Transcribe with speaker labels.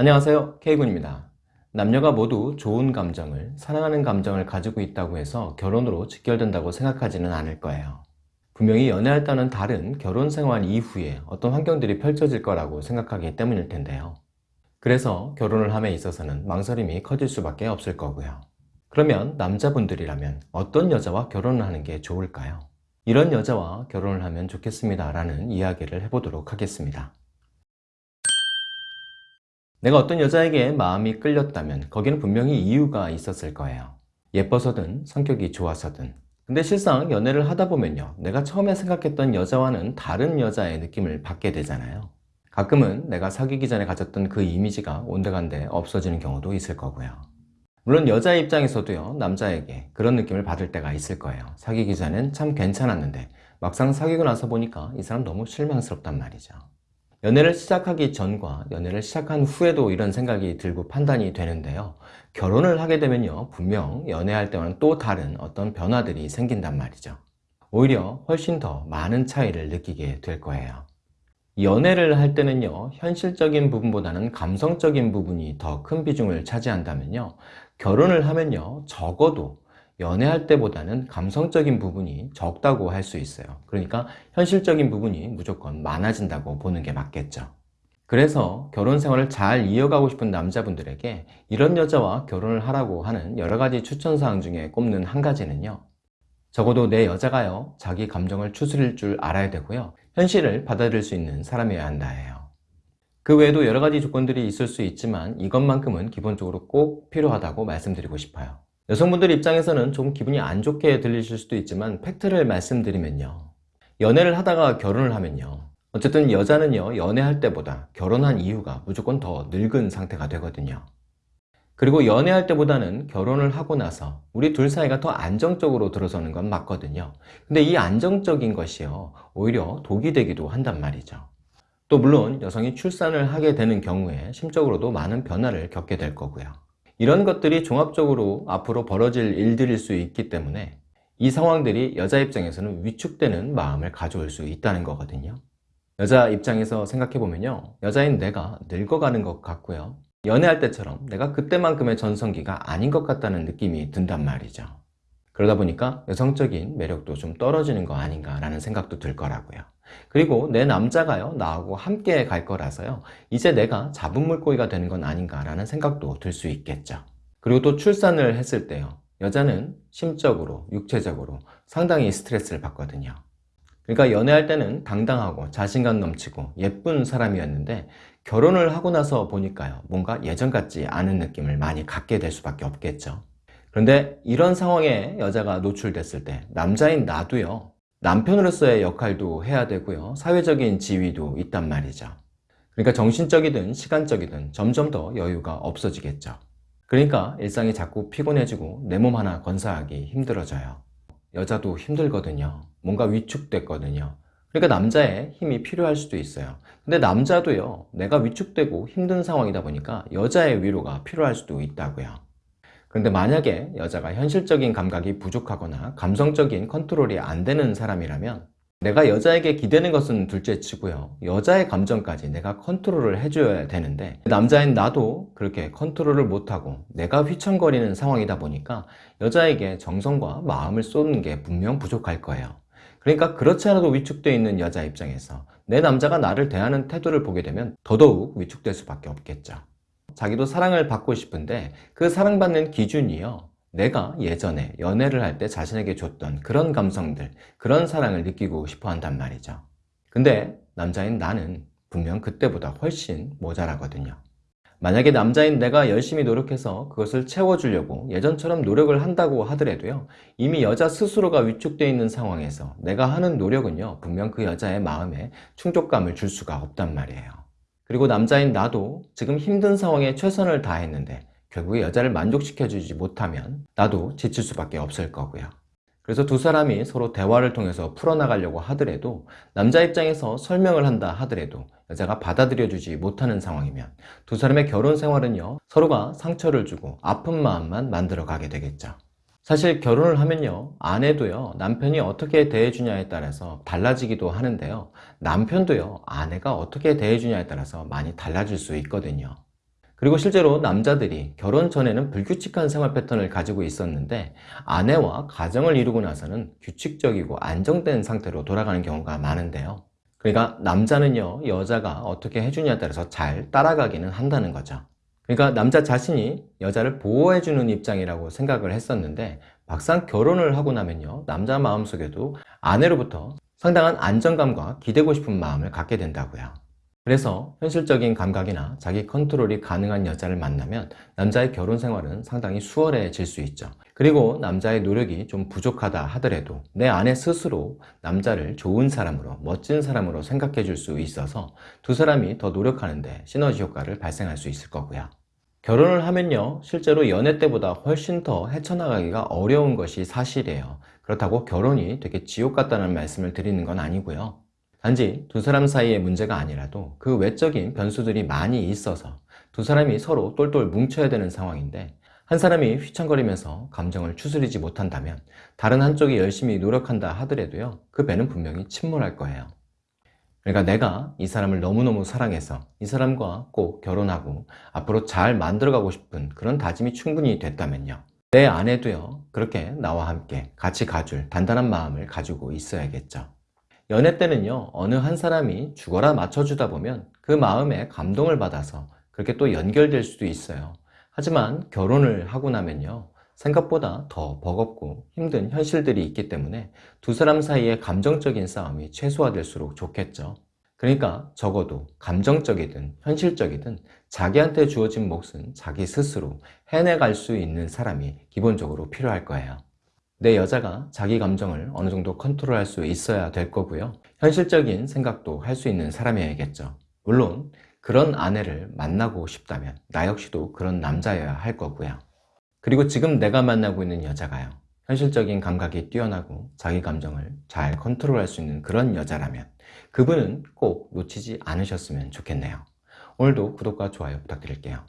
Speaker 1: 안녕하세요. K군입니다. 남녀가 모두 좋은 감정을 사랑하는 감정을 가지고 있다고 해서 결혼으로 직결된다고 생각하지는 않을 거예요. 분명히 연애할 때는 다른 결혼 생활 이후에 어떤 환경들이 펼쳐질 거라고 생각하기 때문일 텐데요. 그래서 결혼을 함에 있어서는 망설임이 커질 수밖에 없을 거고요. 그러면 남자분들이라면 어떤 여자와 결혼을 하는 게 좋을까요? 이런 여자와 결혼을 하면 좋겠습니다 라는 이야기를 해보도록 하겠습니다 내가 어떤 여자에게 마음이 끌렸다면 거기는 분명히 이유가 있었을 거예요. 예뻐서든 성격이 좋아서든. 근데 실상 연애를 하다 보면요. 내가 처음에 생각했던 여자와는 다른 여자의 느낌을 받게 되잖아요. 가끔은 내가 사귀기 전에 가졌던 그 이미지가 온데간데 없어지는 경우도 있을 거고요. 물론 여자 입장에서도요. 남자에게 그런 느낌을 받을 때가 있을 거예요. 사귀기 전엔 참 괜찮았는데 막상 사귀고 나서 보니까 이 사람 너무 실망스럽단 말이죠 연애를 시작하기 전과 연애를 시작한 후에도 이런 생각이 들고 판단이 되는데요. 결혼을 하게 되면요 분명 연애할 때와는 또 다른 어떤 변화들이 생긴단 말이죠. 오히려 훨씬 더 많은 차이를 느끼게 될 거예요. 연애를 할 때는요 현실적인 부분보다는 감성적인 부분이 더 큰 비중을 차지한다면요 결혼을 하면요 적어도 연애할 때보다는 감성적인 부분이 적다고 할 수 있어요. 그러니까 현실적인 부분이 무조건 많아진다고 보는 게 맞겠죠. 그래서 결혼 생활을 잘 이어가고 싶은 남자분들에게 이런 여자와 결혼을 하라고 하는 여러 가지 추천사항 중에 꼽는 한 가지는요. 적어도 내 여자가요. 자기 감정을 추스릴 줄 알아야 되고요. 현실을 받아들일 수 있는 사람이어야 한다예요. 그 외에도 여러 가지 조건들이 있을 수 있지만 이것만큼은 기본적으로 꼭 필요하다고 말씀드리고 싶어요 여성분들 입장에서는 좀 기분이 안 좋게 들리실 수도 있지만 팩트를 말씀드리면요. 연애를 하다가 결혼을 하면요. 어쨌든 여자는요 연애할 때보다 결혼한 이후가 무조건 더 늙은 상태가 되거든요. 그리고 연애할 때보다는 결혼을 하고 나서 우리 둘 사이가 더 안정적으로 들어서는 건 맞거든요. 근데 이 안정적인 것이요 오히려 독이 되기도 한단 말이죠. 또 물론 여성이 출산을 하게 되는 경우에 심적으로도 많은 변화를 겪게 될 거고요 이런 것들이 종합적으로 앞으로 벌어질 일들일 수 있기 때문에 이 상황들이 여자 입장에서는 위축되는 마음을 가져올 수 있다는 거거든요. 여자 입장에서 생각해보면요. 여자인 내가 늙어가는 것 같고요. 연애할 때처럼 내가 그때만큼의 전성기가 아닌 것 같다는 느낌이 든단 말이죠. 그러다 보니까 여성적인 매력도 좀 떨어지는 거 아닌가 라는 생각도 들 거라고요 그리고 내 남자가요 나하고 함께 갈 거라서요 이제 내가 잡은 물고기가 되는 건 아닌가 라는 생각도 들 수 있겠죠. 그리고 또 출산을 했을 때요 여자는 심적으로 육체적으로 상당히 스트레스를 받거든요. 그러니까 연애할 때는 당당하고 자신감 넘치고 예쁜 사람이었는데 결혼을 하고 나서 보니까요 뭔가 예전 같지 않은 느낌을 많이 갖게 될 수밖에 없겠죠. 그런데 이런 상황에 여자가 노출됐을 때 남자인 나도요 남편으로서의 역할도 해야 되고요. 사회적인 지위도 있단 말이죠. 그러니까 정신적이든 시간적이든 점점 더 여유가 없어지겠죠. 그러니까 일상이 자꾸 피곤해지고 내 몸 하나 건사하기 힘들어져요. 여자도 힘들거든요. 뭔가 위축됐거든요. 그러니까 남자의 힘이 필요할 수도 있어요. 근데 남자도요 내가 위축되고 힘든 상황이다 보니까 여자의 위로가 필요할 수도 있다고요 그런데 만약에 여자가 현실적인 감각이 부족하거나 감성적인 컨트롤이 안 되는 사람이라면 내가 여자에게 기대는 것은 둘째 치고요. 여자의 감정까지 내가 컨트롤을 해줘야 되는데 남자인 나도 그렇게 컨트롤을 못하고 내가 휘청거리는 상황이다 보니까 여자에게 정성과 마음을 쏟는 게 분명 부족할 거예요. 그러니까 그렇지 않아도 위축되어 있는 여자 입장에서 내 남자가 나를 대하는 태도를 보게 되면 더더욱 위축될 수밖에 없겠죠 자기도 사랑을 받고 싶은데 그 사랑받는 기준이요. 내가 예전에 연애를 할 때 자신에게 줬던 그런 감성들 그런 사랑을 느끼고 싶어 한단 말이죠. 근데 남자인 나는 분명 그때보다 훨씬 모자라거든요. 만약에 남자인 내가 열심히 노력해서 그것을 채워주려고 예전처럼 노력을 한다고 하더라도요. 이미 여자 스스로가 위축되어 있는 상황에서 내가 하는 노력은요. 분명 그 여자의 마음에 충족감을 줄 수가 없단 말이에요 그리고 남자인 나도 지금 힘든 상황에 최선을 다했는데 결국에 여자를 만족시켜주지 못하면 나도 지칠 수밖에 없을 거고요. 그래서 두 사람이 서로 대화를 통해서 풀어나가려고 하더라도 남자 입장에서 설명을 한다 하더라도 여자가 받아들여주지 못하는 상황이면 두 사람의 결혼 생활은요 서로가 상처를 주고 아픈 마음만 만들어 가게 되겠죠 사실 결혼을 하면요 아내도요 남편이 어떻게 대해주냐에 따라서 달라지기도 하는데요 남편도요 아내가 어떻게 대해주냐에 따라서 많이 달라질 수 있거든요 그리고 실제로 남자들이 결혼 전에는 불규칙한 생활 패턴을 가지고 있었는데 아내와 가정을 이루고 나서는 규칙적이고 안정된 상태로 돌아가는 경우가 많은데요. 그러니까 남자는요, 여자가 어떻게 해주냐에 따라서 잘 따라가기는 한다는 거죠. 그러니까 남자 자신이 여자를 보호해주는 입장이라고 생각을 했었는데 막상 결혼을 하고 나면요, 남자 마음속에도 아내로부터 상당한 안정감과 기대고 싶은 마음을 갖게 된다고요. 그래서 현실적인 감각이나 자기 컨트롤이 가능한 여자를 만나면 남자의 결혼 생활은 상당히 수월해질 수 있죠. 그리고 남자의 노력이 좀 부족하다 하더라도 내 아내 스스로 남자를 좋은 사람으로, 멋진 사람으로 생각해 줄 수 있어서 두 사람이 더 노력하는데 시너지 효과를 발생할 수 있을 거고요. 결혼을 하면요, 실제로 연애 때보다 훨씬 더 헤쳐나가기가 어려운 것이 사실이에요. 그렇다고 결혼이 되게 지옥 같다는 말씀을 드리는 건 아니고요. 단지 두 사람 사이의 문제가 아니라도 그 외적인 변수들이 많이 있어서 두 사람이 서로 똘똘 뭉쳐야 되는 상황인데 한 사람이 휘청거리면서 감정을 추스리지 못한다면 다른 한쪽이 열심히 노력한다 하더라도요 그 배는 분명히 침몰할 거예요 그러니까 내가 이 사람을 너무너무 사랑해서 이 사람과 꼭 결혼하고 앞으로 잘 만들어가고 싶은 그런 다짐이 충분히 됐다면요. 내 아내도요 그렇게 나와 함께 같이 가줄 단단한 마음을 가지고 있어야겠죠. 연애 때는요 어느 한 사람이 죽어라 맞춰주다 보면 그 마음에 감동을 받아서 그렇게 또 연결될 수도 있어요. 하지만 결혼을 하고 나면요 생각보다 더 버겁고 힘든 현실들이 있기 때문에 두 사람 사이의 감정적인 싸움이 최소화될수록 좋겠죠 그러니까 적어도 감정적이든 현실적이든 자기한테 주어진 몫은 자기 스스로 해내갈 수 있는 사람이 기본적으로 필요할 거예요 내 여자가 자기 감정을 어느 정도 컨트롤할 수 있어야 될 거고요. 현실적인 생각도 할 수 있는 사람이어야겠죠. 물론 그런 아내를 만나고 싶다면 나 역시도 그런 남자여야 할 거고요. 그리고 지금 내가 만나고 있는 여자가요. 현실적인 감각이 뛰어나고 자기 감정을 잘 컨트롤할 수 있는 그런 여자라면 그분은 꼭 놓치지 않으셨으면 좋겠네요. 오늘도 구독과 좋아요 부탁드릴게요.